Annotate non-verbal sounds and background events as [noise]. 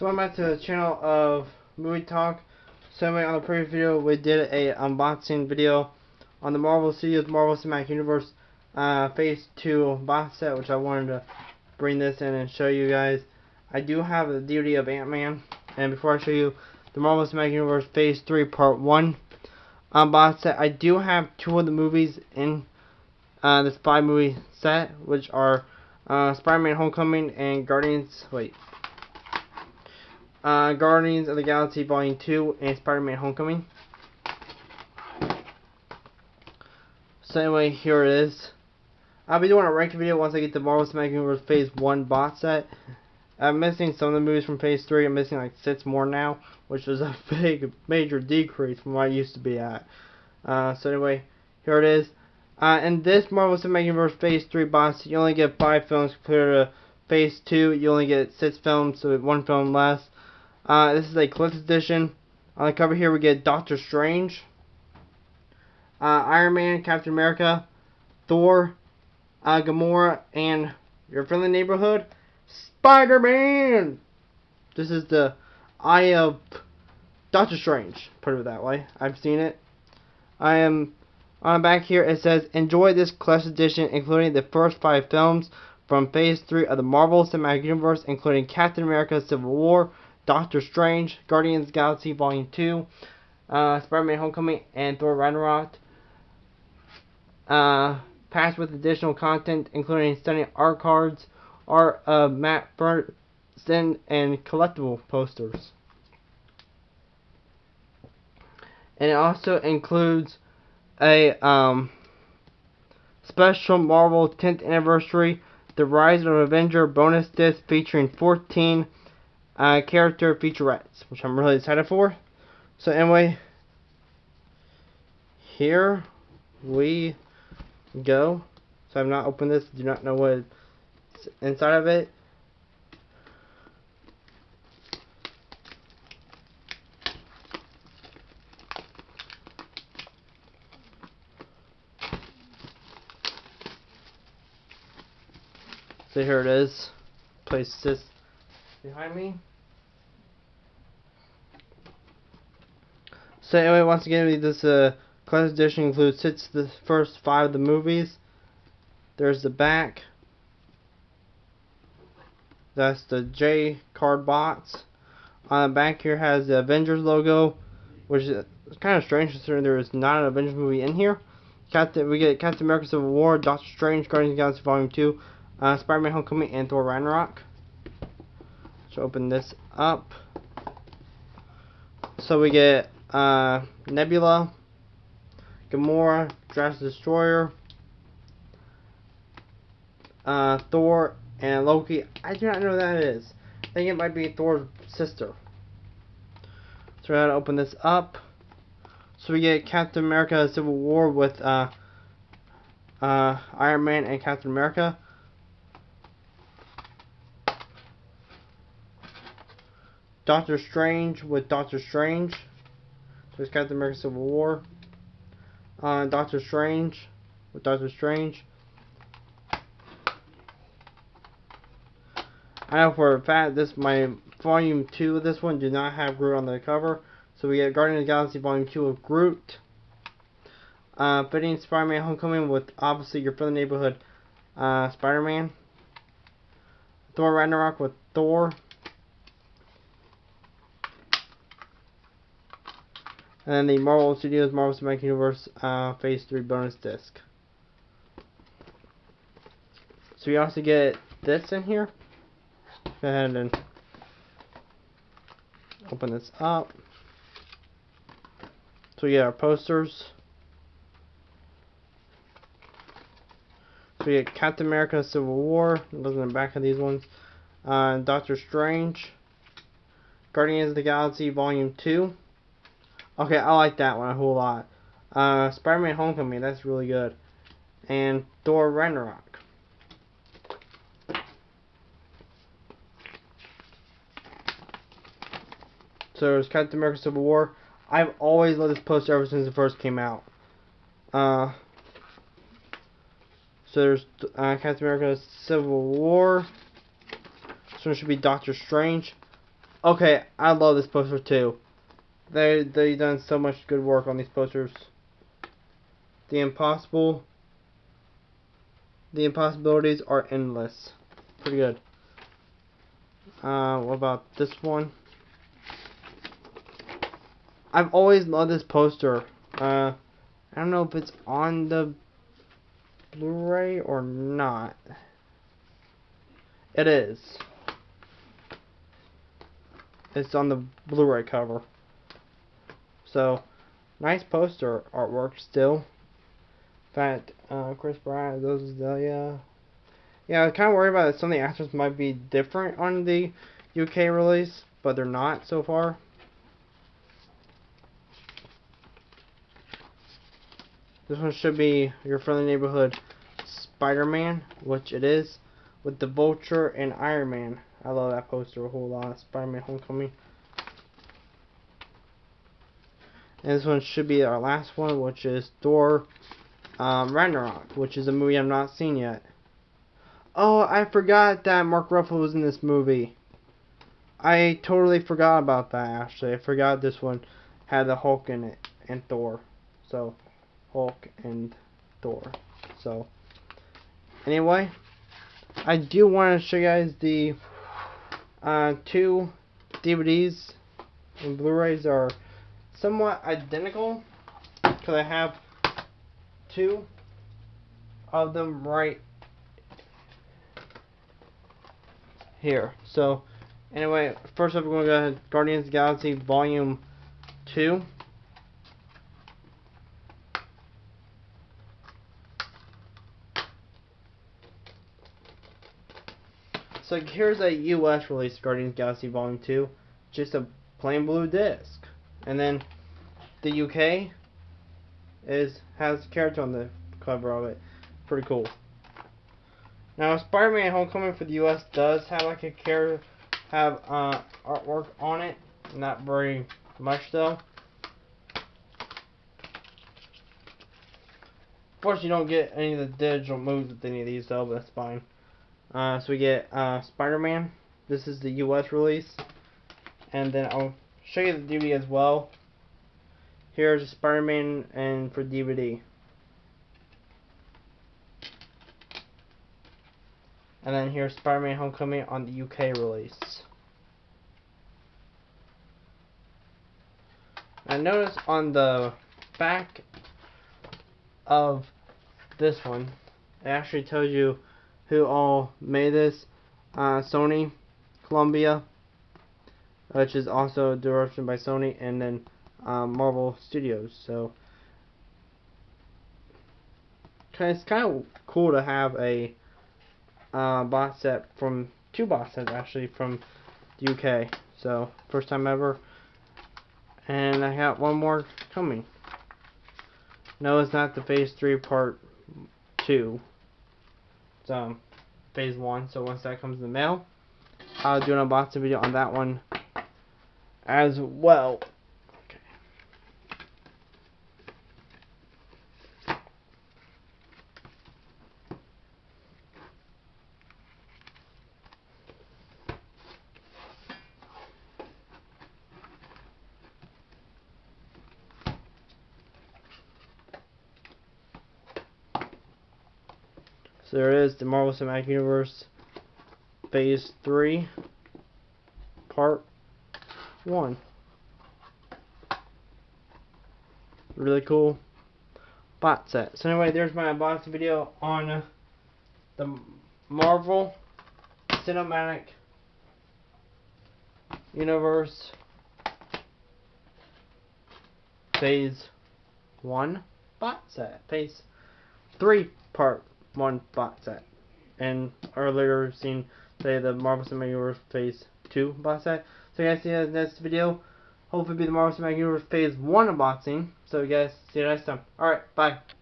So I'm back to the channel of Movie Talk. So anyway, on the previous video, we did a unboxing video on the Marvel Studios Marvel Cinematic Universe uh, Phase 2 box set, which I wanted to bring this in and show you guys. I do have the DVD of Ant-Man, and before I show you the Marvel Cinematic Universe Phase 3 Part 1 um, box set, I do have two of the movies in uh, this five movie set, which are uh, Spider-Man Homecoming and Guardians, wait, uh, Guardians of the Galaxy Volume 2 and Spider-Man Homecoming. So anyway, here it is. I'll be doing a ranking video once I get the Marvel Cinematic Universe Phase 1 box set. I'm missing some of the movies from Phase 3. I'm missing like six more now, which is a [laughs] big, major decrease from what I used to be at. Uh, so anyway, here it is. Uh, in this Marvel Cinematic Universe Phase 3 box, set you only get 5 films compared to Phase 2. You only get 6 films, so one film less. Uh, this is a collector's edition. On the cover here we get Doctor Strange, uh, Iron Man, Captain America, Thor, uh, Gamora, and your friendly neighborhood, Spider-Man! This is the Eye of Doctor Strange, put it that way. I've seen it. I am on the back here it says enjoy this collector's edition including the first five films from phase 3 of the Marvel Cinematic Universe including Captain America Civil War, Doctor Strange, Guardians Galaxy Volume 2, uh, Spider-Man Homecoming, and Thor Ragnarok. Uh, with additional content, including stunning art cards, art of Matt Ferguson, and collectible posters. And it also includes a um, special Marvel 10th anniversary The Rise of Avenger bonus disc featuring 14 uh, character featurettes, which I'm really excited for. So anyway, here we go. So I've not opened this, do not know what's inside of it. So here it is. Place this behind me. So anyway, once again, this uh, class edition includes six the first five of the movies. There's the back. That's the J card box. On the back here has the Avengers logo, which is kind of strange considering there is not an Avengers movie in here. Captain, we get Captain America Civil War, Doctor Strange, Guardians of the Galaxy Volume 2, uh, Spider-Man Homecoming, and Thor Ragnarok. So open this up. So we get uh, Nebula, Gamora, Drax Destroyer, uh, Thor, and Loki. I do not know who that is. I think it might be Thor's sister. So we're going to open this up. So we get Captain America Civil War with uh, uh, Iron Man and Captain America. Doctor Strange with Doctor Strange. There's Captain America Civil War. Uh, Doctor Strange with Doctor Strange. I know for a fact this my volume 2 of this one do not have Groot on the cover. So we get Guardian of the Galaxy Volume 2 of Groot. Uh, fitting Spider-Man Homecoming with obviously your friendly neighborhood uh, Spider-Man. Thor Ragnarok with Thor. And the Marvel Studios Marvel Cinematic Universe uh, Phase 3 bonus disc. So we also get this in here. Go ahead and open this up. So we get our posters. So we get Captain America Civil War. Goes in the back of these ones. Uh, Doctor Strange. Guardians of the Galaxy Volume 2. Okay, I like that one a whole lot. Uh, Spider-Man Homecoming, that's really good. And Thor Ragnarok. So there's Captain America Civil War. I've always loved this poster ever since it first came out. Uh, so there's uh, Captain America Civil War. This one should be Doctor Strange. Okay, I love this poster too. They they done so much good work on these posters. The impossible the impossibilities are endless. Pretty good. Uh, what about this one? I've always loved this poster. Uh, I don't know if it's on the Blu-ray or not. It is. It's on the Blu-ray cover. So, nice poster artwork still. In fact, uh, Chris Bryant, those Zelia. Yeah, I was kind of worried about some of the actors might be different on the UK release, but they're not so far. This one should be your friendly neighborhood Spider-Man, which it is, with the Vulture and Iron Man. I love that poster a whole lot. Spider-Man Homecoming. And this one should be our last one, which is Thor um, Ragnarok, which is a movie I've not seen yet. Oh, I forgot that Mark Ruffalo was in this movie. I totally forgot about that, actually. I forgot this one had the Hulk in it, and Thor. So, Hulk and Thor. So, anyway, I do want to show you guys the uh, two DVDs and Blu-rays are somewhat identical because I have two of them right here. So, anyway, first up, we're going to go Guardians of Galaxy Volume 2. So here's a US release Guardians Galaxy Volume 2, just a plain blue disc. And then the UK is has character on the cover of it. Pretty cool. Now Spider-Man Homecoming for the US does have like a character have uh, artwork on it. Not very much though. Of course you don't get any of the digital moves with any of these though, but that's fine. Uh, so we get uh, Spider-Man. This is the U.S. release. And then I'll show you the DVD as well. Here's Spider-Man and for DVD. And then here's Spider-Man Homecoming on the UK release. And notice on the back of this one, it actually tells you who all made this. Uh, Sony, Columbia, which is also directed by Sony, and then uh, Marvel Studios. So it's kind of cool to have a uh, box set from two box sets actually from the UK. So first time ever, and I got one more coming. No, it's not the Phase Three Part Two um, phase one. So once that comes in the mail, I'll do an unboxing video on that one as well. So there is the Marvel Cinematic Universe Phase 3 Part 1. Really cool bot set. So anyway, there's my unboxing video on uh, the Marvel Cinematic Universe Phase 1 bot set. Phase 3 Part one bot set. And earlier seen say the Marvel Cinematic Universe Phase 2 bot set. So guys see you in the next video. Hopefully be the Marvel Cinematic Universe Phase 1 unboxing. So you guys see you next time. Alright, bye.